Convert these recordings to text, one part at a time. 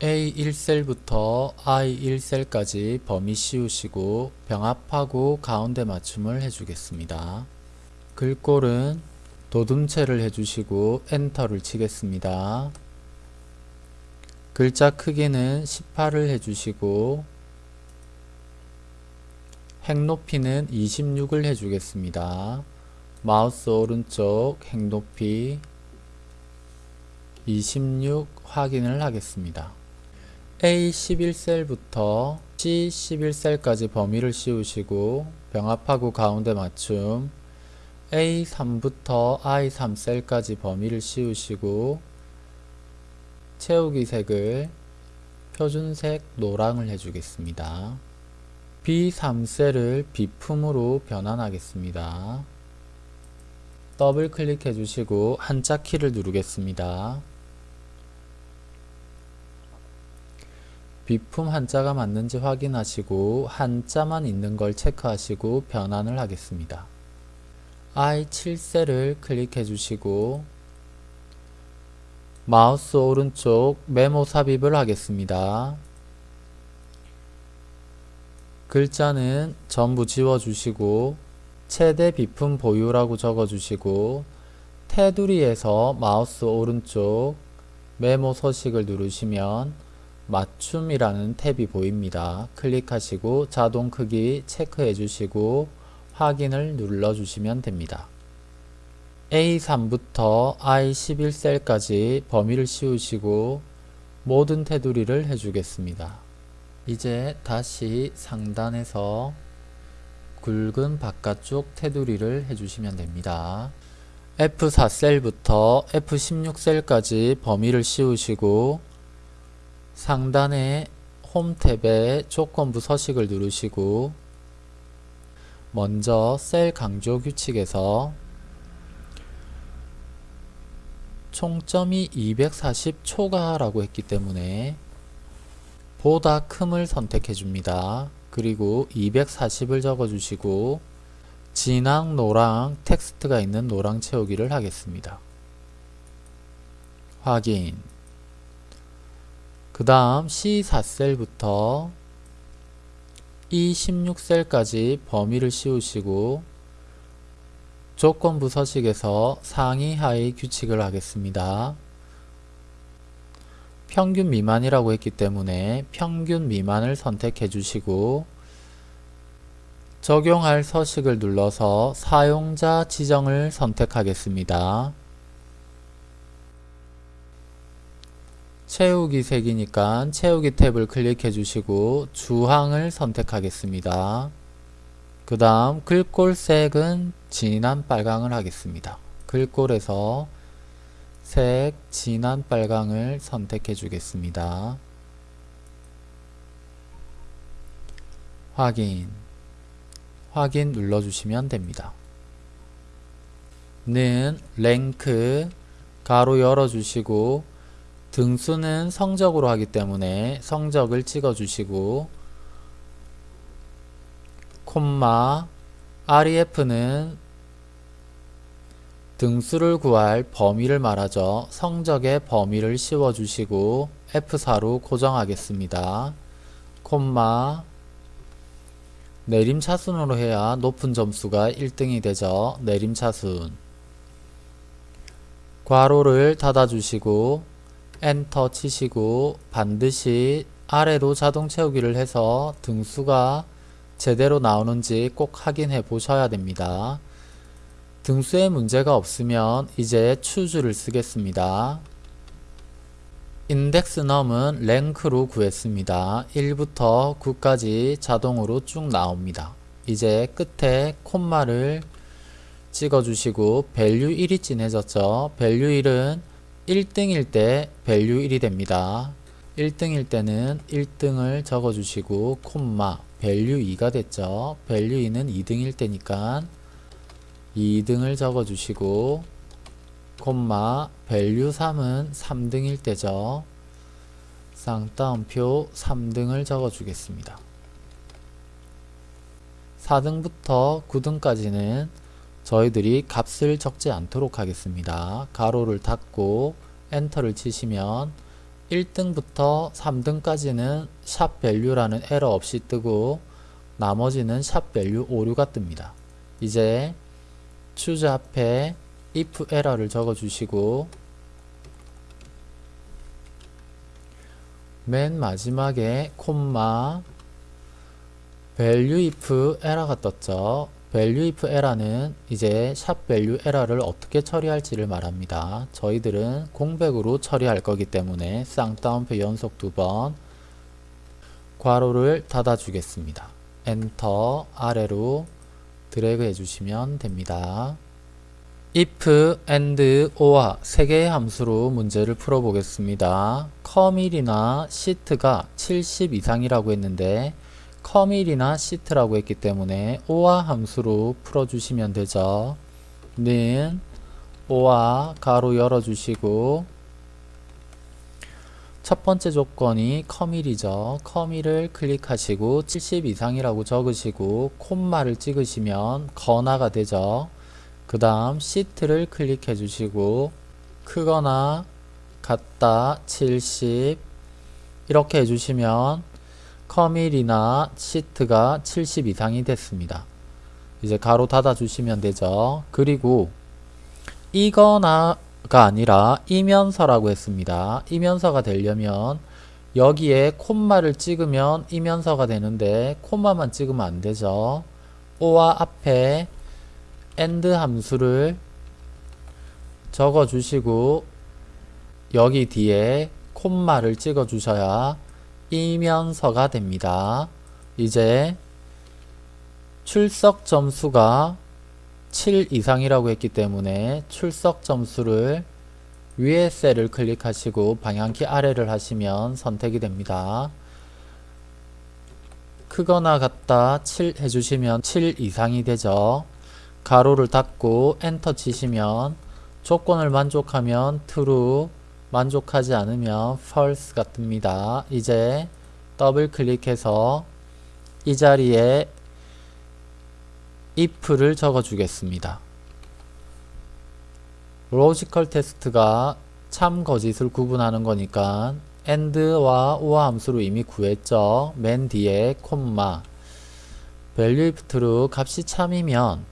A1셀부터 I1셀까지 범위 씌우시고 병합하고 가운데 맞춤을 해주겠습니다. 글꼴은 도둠체를 해주시고 엔터를 치겠습니다. 글자 크기는 18을 해주시고 행 높이는 26을 해주겠습니다. 마우스 오른쪽 행 높이 26 확인을 하겠습니다. A11셀부터 C11셀까지 범위를 씌우시고 병합하고 가운데 맞춤 A3부터 I3셀까지 범위를 씌우시고 채우기 색을 표준색 노랑을 해주겠습니다. B3셀을 비품으로 변환하겠습니다. 더블 클릭해 주시고 한자 키를 누르겠습니다. 비품 한자가 맞는지 확인하시고 한자만 있는 걸 체크하시고 변환을 하겠습니다. I7셀을 클릭해 주시고 마우스 오른쪽 메모 삽입을 하겠습니다. 글자는 전부 지워주시고 최대 비품 보유라고 적어주시고 테두리에서 마우스 오른쪽 메모 서식을 누르시면 맞춤이라는 탭이 보입니다. 클릭하시고 자동 크기 체크해 주시고 확인을 눌러 주시면 됩니다. A3부터 I11셀까지 범위를 씌우시고 모든 테두리를 해주겠습니다. 이제 다시 상단에서 굵은 바깥쪽 테두리를 해주시면 됩니다. F4셀부터 F16셀까지 범위를 씌우시고 상단의 홈 탭에 조건부 서식을 누르시고 먼저 셀 강조 규칙에서 총점이 240 초과라고 했기 때문에 보다 큼을 선택해 줍니다. 그리고 240을 적어 주시고 진앙 노랑 텍스트가 있는 노랑 채우기를 하겠습니다. 확인 그 다음 C4셀부터 E16셀까지 범위를 씌우시고 조건부 서식에서 상위 하위 규칙을 하겠습니다. 평균 미만이라고 했기 때문에 평균 미만을 선택해 주시고 적용할 서식을 눌러서 사용자 지정을 선택하겠습니다. 채우기 색이니까 채우기 탭을 클릭해 주시고 주황을 선택하겠습니다. 그 다음 글꼴 색은 진한 빨강을 하겠습니다. 글꼴에서 색 진한 빨강을 선택해 주겠습니다. 확인 확인 눌러주시면 됩니다. 는 랭크 가로 열어주시고 등수는 성적으로 하기 때문에 성적을 찍어 주시고 콤마 REF는 등수를 구할 범위를 말하죠. 성적의 범위를 씌워 주시고 F4로 고정하겠습니다. 콤마 내림차순으로 해야 높은 점수가 1등이 되죠. 내림차순 괄호를 닫아주시고 엔터 치시고 반드시 아래로 자동 채우기를 해서 등수가 제대로 나오는지 꼭 확인해 보셔야 됩니다. 등수에 문제가 없으면 이제 choose를 쓰겠습니다. index num은 rank로 구했습니다. 1부터 9까지 자동으로 쭉 나옵니다. 이제 끝에 콤마를 찍어주시고 value 1이 진해졌죠. value 1은 1등일 때 value 1이 됩니다. 1등일 때는 1등을 적어주시고 콤마 value 2가 됐죠. value 2는 2등일 때니까 2등을 적어주시고 콤마 value 3은 3등일 때죠. 쌍따옴표 3등을 적어주겠습니다. 4등부터 9등까지는 저희들이 값을 적지 않도록 하겠습니다. 가로를 닫고 엔터를 치시면 1등부터 3등까지는 샵 value라는 에러 없이 뜨고 나머지는 샵 value 오류가 뜹니다. 이제 choose 앞에 if 에러를 적어 주시고 맨 마지막에 콤마 value if error가 떴죠. Value if error는 이제 샵 value 에러를 어떻게 처리할지를 말합니다. 저희들은 공백으로 처리할 거기 때문에 쌍따옴표 연속 두 번 괄호를 닫아 주겠습니다. 엔터 아래로 드래그 해주시면 됩니다. if, and, or 세 개의 함수로 문제를 풀어보겠습니다. 커밀이나 시트가 70 이상이라고 했는데 커밀이나 시트라고 했기 때문에 or 함수로 풀어주시면 되죠. 는 or 가로 열어주시고 첫 번째 조건이 커밀이죠. 커밀을 클릭하시고 70 이상이라고 적으시고 콤마를 찍으시면 거나가 되죠. 그 다음 시트를 클릭해 주시고 크거나 같다 70 이렇게 해주시면 커밀이나 시트가 70 이상이 됐습니다. 이제 가로 닫아 주시면 되죠. 그리고 이거나 가 아니라 이면서라고 했습니다. 이면서가 되려면 여기에 콤마를 찍으면 이면서가 되는데 콤마만 찍으면 안 되죠. 오와 앞에 and 함수를 적어 주시고 여기 뒤에 콤마를 찍어 주셔야 이면서가 됩니다. 이제 출석 점수가 7 이상이라고 했기 때문에 출석 점수를 위에 셀을 클릭하시고 방향키 아래를 하시면 선택이 됩니다. 크거나 같다 7 해주시면 7 이상이 되죠. 가로를 닫고 엔터 치시면 조건을 만족하면 true 만족하지 않으면 false가 뜹니다. 이제 더블 클릭해서 이 자리에 if를 적어 주겠습니다. logical test가 참 거짓을 구분하는 거니까 and와 or 함수로 이미 구했죠. 맨 뒤에 콤마 value if true 값이 참이면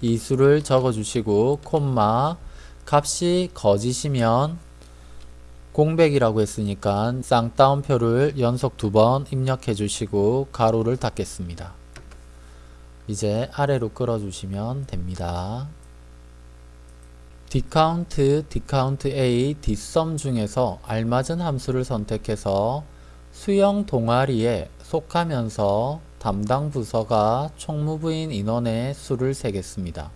이 수를 적어 주시고 콤마 값이 거짓이면 공백이라고 했으니까 쌍따옴표를 연속 두 번 입력해 주시고 가로를 닫겠습니다. 이제 아래로 끌어주시면 됩니다. dcount, dcount a, dsum 중에서 알맞은 함수를 선택해서 수영 동아리에 속하면서 담당 부서가 총무부인 인원의 수를 세겠습니다.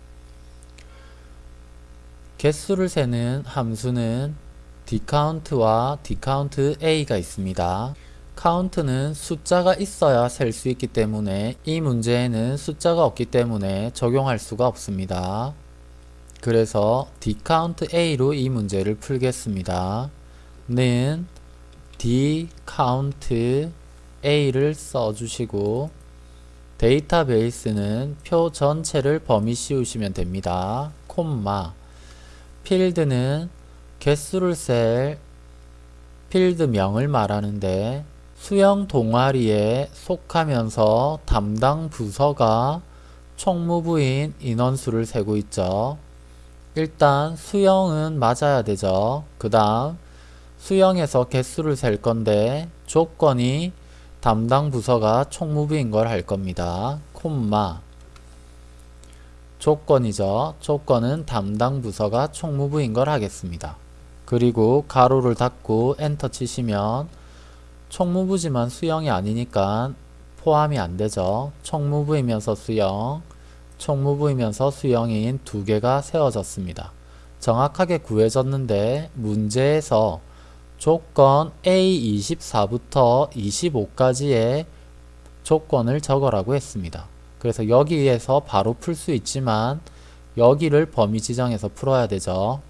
개수를 세는 함수는 dcount와 dcount a가 있습니다. count는 숫자가 있어야 셀 수 있기 때문에 이 문제에는 숫자가 없기 때문에 적용할 수가 없습니다. 그래서 dcount a로 이 문제를 풀겠습니다. 는 dcount a를 써주시고 데이터베이스는 표 전체를 범위 씌우시면 됩니다. 콤마 필드는 개수를 셀 필드명을 말하는데 수영 동아리에 속하면서 담당 부서가 총무부인 인원수를 세고 있죠. 일단 수영은 맞아야 되죠. 그 다음 수영에서 개수를 셀 건데 조건이 담당 부서가 총무부인 걸 할 겁니다. 콤마 조건이죠. 조건은 담당 부서가 총무부인 걸 하겠습니다. 그리고 가로를 닫고 엔터 치시면 총무부지만 수영이 아니니까 포함이 안 되죠. 총무부이면서 수영, 총무부이면서 수영인 두 개가 세워졌습니다. 정확하게 구해졌는데 문제에서 조건 A24부터 25까지의 조건을 적어라고 했습니다. 그래서 여기에서 바로 풀 수 있지만 여기를 범위 지정해서 풀어야 되죠.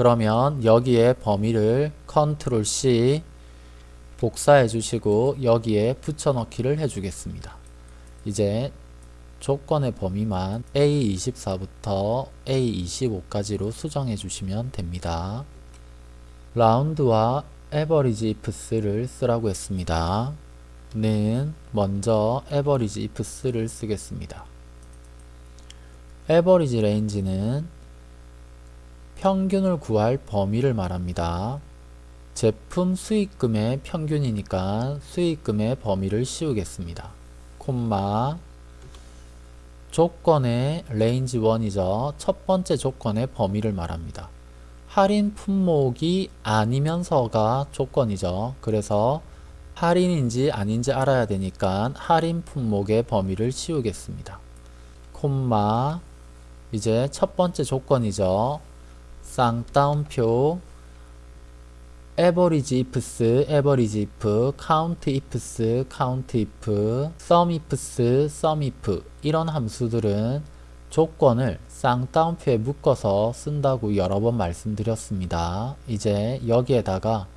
그러면 여기에 범위를 컨트롤 C 복사해 주시고 여기에 붙여넣기를 해 주겠습니다. 이제 조건의 범위만 A24부터 A25까지로 수정해 주시면 됩니다. 라운드와 average ifs를 쓰라고 했습니다. 는 먼저 에버리지 ifs를 쓰겠습니다. average range는 평균을 구할 범위를 말합니다. 제품 수익금의 평균이니까 수익금의 범위를 씌우겠습니다. 콤마 조건의 range 1이죠. 첫 번째 조건의 범위를 말합니다. 할인 품목이 아니면서가 조건이죠. 그래서 할인인지 아닌지 알아야 되니까 할인 품목의 범위를 씌우겠습니다. 콤마 이제 첫 번째 조건이죠. 쌍따옴표 average ifs, average if, count ifs, count if, sum ifs, sum if 이런 함수들은 조건을 쌍따옴표에 묶어서 쓴다고 여러 번 말씀드렸습니다. 이제 여기에다가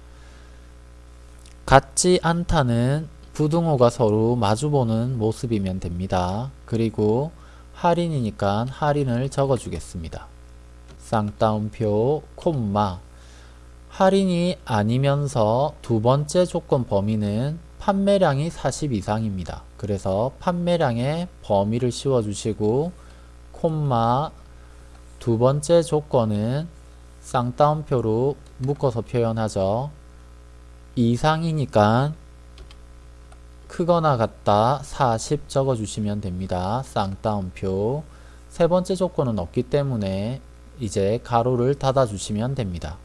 같지 않다는 부등호가 서로 마주보는 모습이면 됩니다. 그리고 할인이니까 할인을 적어주겠습니다. 쌍따옴표 콤마 할인이 아니면서 두 번째 조건 범위는 판매량이 40 이상입니다. 그래서 판매량의 범위를 씌워주시고 콤마 두 번째 조건은 쌍따옴표로 묶어서 표현하죠. 이상이니까 크거나 같다 40 적어주시면 됩니다. 쌍따옴표 세 번째 조건은 없기 때문에 이제 가로를 닫아 주시면 됩니다.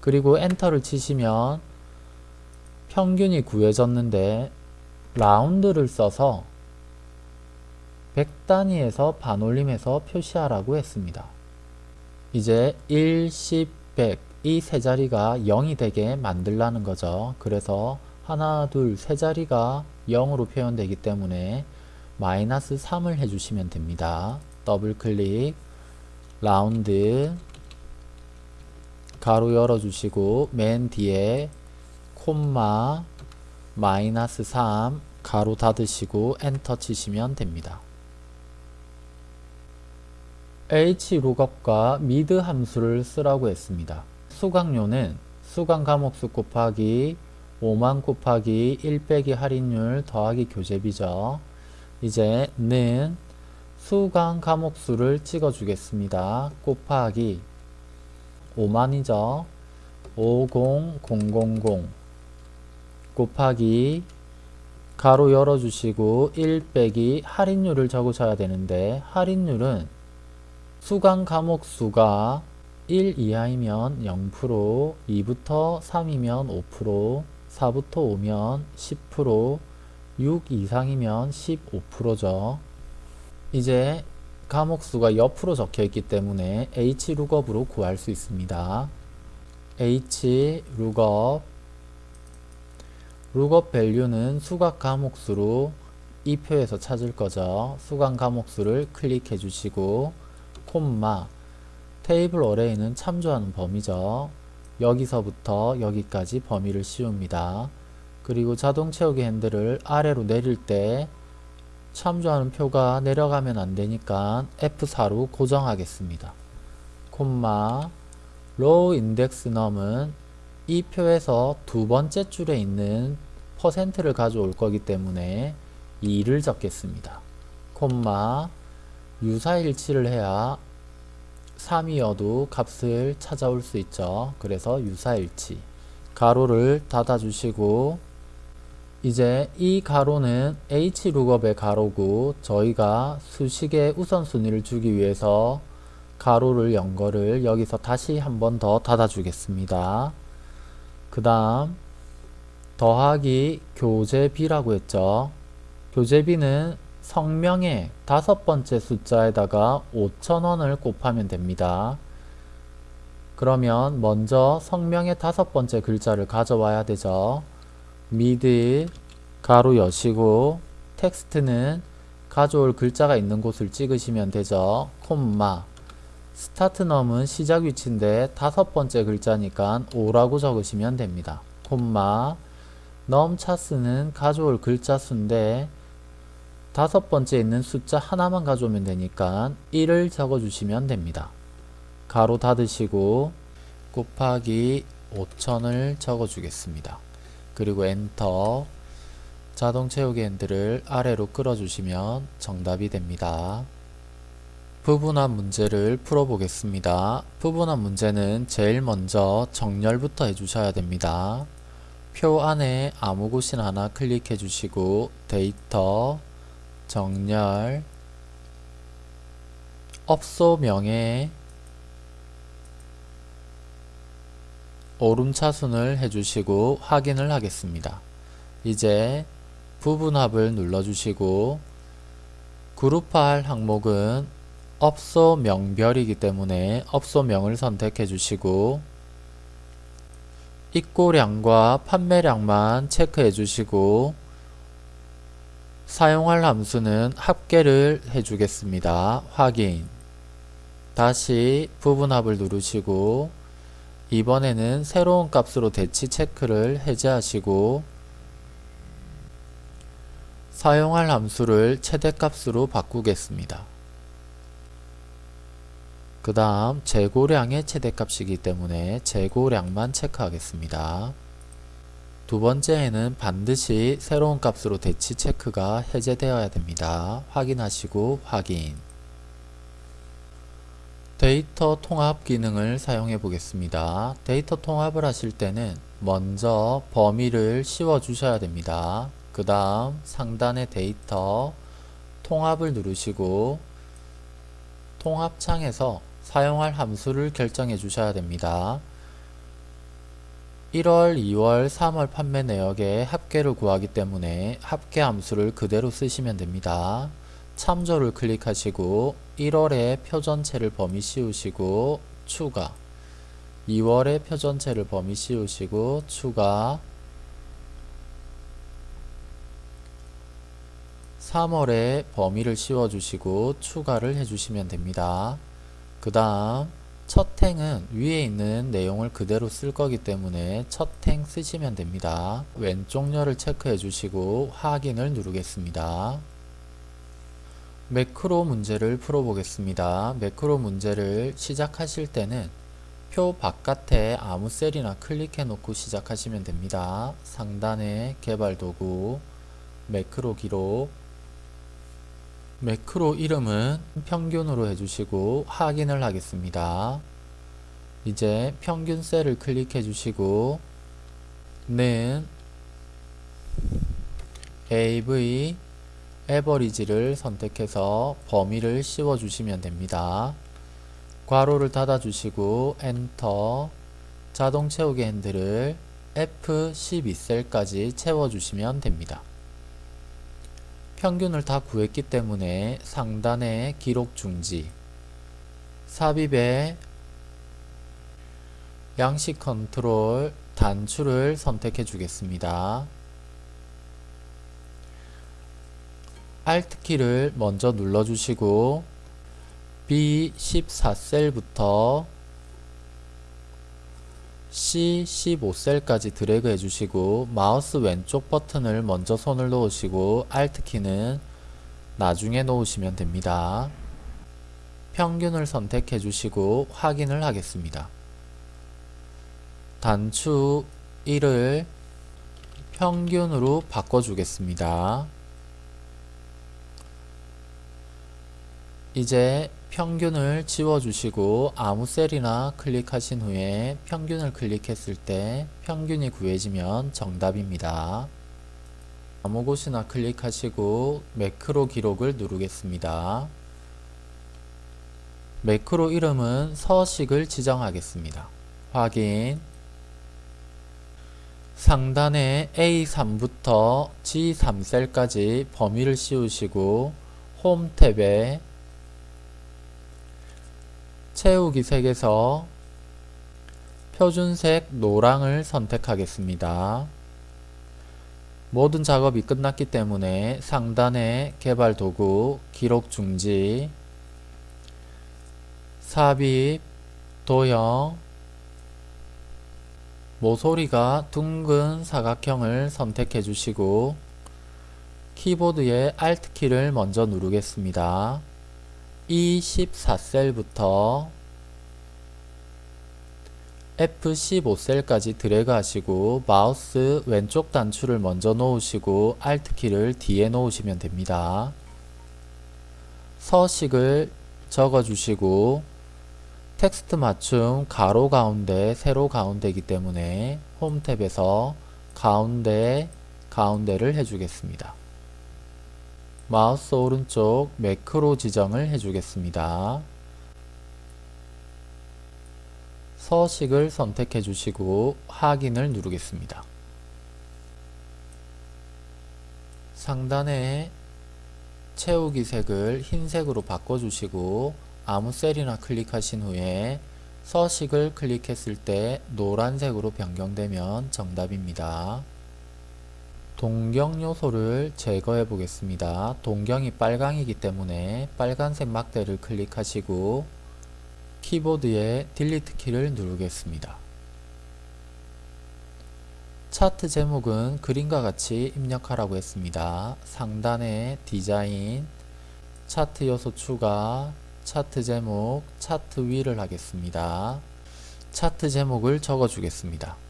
그리고 엔터를 치시면 평균이 구해졌는데 round를 써서 100단위에서 반올림해서 표시하라고 했습니다. 이제 1, 10, 100 이 세 자리가 0이 되게 만들라는 거죠. 그래서 하나, 둘, 세 자리가 0으로 표현되기 때문에 마이너스 3을 해주시면 됩니다. 더블 클릭, 라운드, 가로 열어주시고 맨 뒤에 콤마 마이너스 3 가로 닫으시고 엔터 치시면 됩니다. hlookup과 mid 함수를 쓰라고 했습니다. 수강료는 수강 과목수 곱하기 5만 곱하기 1 빼기 할인율 더하기 교재비죠. 이제 는 수강 과목수를 찍어주겠습니다. 곱하기 5만이죠. 50000 곱하기 가로 열어주시고 1 빼기 할인율을 적으셔야 되는데 할인율은 수강 과목 수가 1 이하이면 0%, 2부터 3이면 5%, 4부터 5면 10%, 6 이상이면 15%죠. 이제 과목수가 옆으로 적혀 있기 때문에 hlookup으로 구할 수 있습니다. hlookup lookup value는 수각 과목수로 이 표에서 찾을 거죠. 수강 과목수를 클릭해 주시고 콤마 테이블 어레이는 참조하는 범위죠. 여기서부터 여기까지 범위를 씌웁니다. 그리고 자동 채우기 핸들을 아래로 내릴 때 참조하는 표가 내려가면 안되니까 F4로 고정하겠습니다. 콤마 row index num은 이 표에서 두 번째 줄에 있는 퍼센트를 가져올 거기 때문에 2를 적겠습니다. 콤마 유사일치를 해야 3이어도 값을 찾아올 수 있죠. 그래서 유사일치 가로를 닫아주시고 이제 이 가로는 hlookup의 가로고 저희가 수식의 우선순위를 주기 위해서 가로를 연 거를 여기서 다시 한 번 더 닫아 주겠습니다. 그 다음 더하기 교재비라고 했죠. 교재비는 성명의 다섯 번째 숫자에다가 5천원을 곱하면 됩니다. 그러면 먼저 성명의 다섯 번째 글자를 가져와야 되죠. mid 가로 여시고 text는 가져올 글자가 있는 곳을 찍으시면 되죠. 콤마 start num은 시작 위치인데 다섯 번째 글자니까 5라고 적으시면 됩니다. 콤마 num chars는 가져올 글자 수인데 다섯 번째 있는 숫자 하나만 가져오면 되니까 1을 적어주시면 됩니다. 가로 닫으시고 곱하기 5000을 적어주겠습니다. 그리고 엔터 자동 채우기 핸들을 아래로 끌어주시면 정답이 됩니다. 부분합 문제를 풀어보겠습니다. 부분합 문제는 제일 먼저 정렬부터 해주셔야 됩니다. 표 안에 아무 곳이나 하나 클릭해 주시고 데이터 정렬 업소 명에 오름 차순을 해주시고 확인을 하겠습니다. 이제 부분합을 눌러주시고 그룹화할 항목은 업소 명별이기 때문에 업소명을 선택해 주시고 입고량과 판매량만 체크해 주시고 사용할 함수는 합계를 해주겠습니다. 확인 다시 부분합을 누르시고 이번에는 새로운 값으로 대치 체크를 해제하시고 사용할 함수를 최대값으로 바꾸겠습니다. 그 다음 재고량의 최대값이기 때문에 재고량만 체크하겠습니다. 두 번째에는 반드시 새로운 값으로 대치 체크가 해제되어야 됩니다. 확인하시고 확인 데이터 통합 기능을 사용해 보겠습니다. 데이터 통합을 하실 때는 먼저 범위를 씌워 주셔야 됩니다. 그 다음 상단의 데이터 통합을 누르시고 통합창에서 사용할 함수를 결정해 주셔야 됩니다. 1월, 2월, 3월 판매 내역의 합계를 구하기 때문에 합계 함수를 그대로 쓰시면 됩니다. 참조를 클릭하시고 1월에 표전체를 범위 씌우시고 추가 2월에 표전체를 범위 씌우시고 추가 3월에 범위를 씌워주시고 추가를 해주시면 됩니다. 그 다음 첫 행은 위에 있는 내용을 그대로 쓸 거기 때문에 첫 행 쓰시면 됩니다. 왼쪽 렬을 체크해 주시고 확인을 누르겠습니다. 매크로 문제를 풀어보겠습니다. 매크로 문제를 시작하실 때는 표 바깥에 아무 셀이나 클릭해 놓고 시작하시면 됩니다. 상단에 개발 도구, 매크로 기록, 매크로 이름은 평균으로 해주시고 확인을 하겠습니다. 이제 평균 셀을 클릭해 주시고 는 AV 에버리지를 선택해서 범위를 씌워 주시면 됩니다. 괄호를 닫아 주시고 엔터 자동 채우기 핸들을 F12셀까지 채워 주시면 됩니다. 평균을 다 구했기 때문에 상단에 기록 중지 삽입에 양식 컨트롤 단추를 선택해 주겠습니다. Alt키를 먼저 눌러주시고 B14셀부터 C15셀까지 드래그 해주시고 마우스 왼쪽 버튼을 먼저 손을 놓으시고 Alt키는 나중에 놓으시면 됩니다. 평균을 선택해 주시고 확인을 하겠습니다. 단추 1을 평균으로 바꿔주겠습니다. 이제 평균을 지워주시고 아무 셀이나 클릭하신 후에 평균을 클릭했을 때 평균이 구해지면 정답입니다. 아무 곳이나 클릭하시고 매크로 기록을 누르겠습니다. 매크로 이름은 서식을 지정하겠습니다. 확인 상단에 A3부터 G3셀까지 범위를 씌우시고 홈 탭에 채우기 색에서 표준색 노랑을 선택하겠습니다. 모든 작업이 끝났기 때문에 상단에 개발 도구, 기록 중지, 삽입, 도형, 모서리가 둥근 사각형을 선택해 주시고 키보드의 Alt키를 먼저 누르겠습니다. 24셀부터 F15셀까지 드래그 하시고 마우스 왼쪽 단추를 먼저 놓으시고 Alt 키를 뒤에 놓으시면 됩니다. 서식을 적어주시고 텍스트 맞춤 가로 가운데 세로 가운데이기 때문에 홈 탭에서 가운데 가운데를 해주겠습니다. 마우스 오른쪽 매크로 지정을 해주겠습니다. 서식을 선택해 주시고 확인을 누르겠습니다. 상단에 채우기 색을 흰색으로 바꿔주시고 아무 셀이나 클릭하신 후에 서식을 클릭했을 때 노란색으로 변경되면 정답입니다. 동경 요소를 제거해 보겠습니다. 동경이 빨강이기 때문에 빨간색 막대를 클릭하시고 키보드에 딜리트 키를 누르겠습니다. 차트 제목은 그림과 같이 입력하라고 했습니다. 상단에 디자인, 차트 요소 추가, 차트 제목, 차트 위를 하겠습니다. 차트 제목을 적어주겠습니다.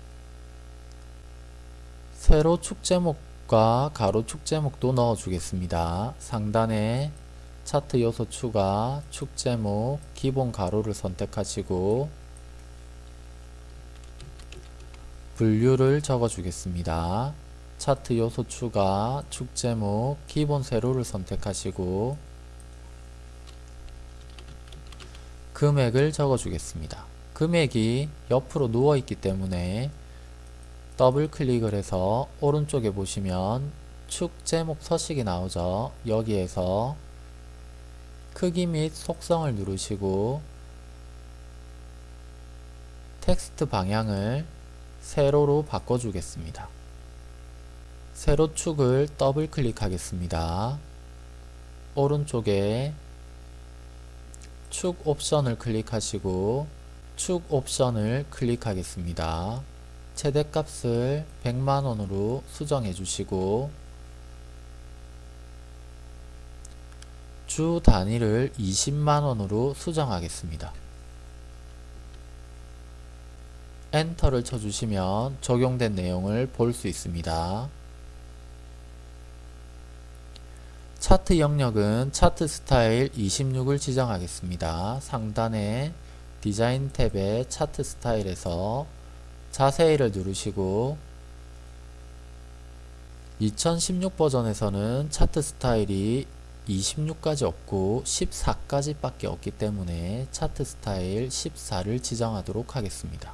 세로 축 제목과 가로 축 제목도 넣어주겠습니다. 상단에 차트 요소 추가, 축 제목, 기본 가로를 선택하시고 분류를 적어주겠습니다. 차트 요소 추가, 축 제목, 기본 세로를 선택하시고 금액을 적어주겠습니다. 금액이 옆으로 누워있기 때문에 더블 클릭을 해서 오른쪽에 보시면 축 제목 서식이 나오죠. 여기에서 크기 및 속성을 누르시고 텍스트 방향을 세로로 바꿔주겠습니다. 세로 축을 더블 클릭하겠습니다. 오른쪽에 축 옵션을 클릭하시고 축 옵션을 클릭하겠습니다. 최대값을 100만원으로 수정해 주시고 주 단위를 20만원으로 수정하겠습니다. 엔터를 쳐주시면 적용된 내용을 볼 수 있습니다. 차트 영역은 차트 스타일 26을 지정하겠습니다. 상단에 디자인 탭에 차트 스타일에서 자세히를 누르시고 2016 버전에서는 차트 스타일이 26까지 없고 14까지 밖에 없기 때문에 차트 스타일 14를 지정하도록 하겠습니다.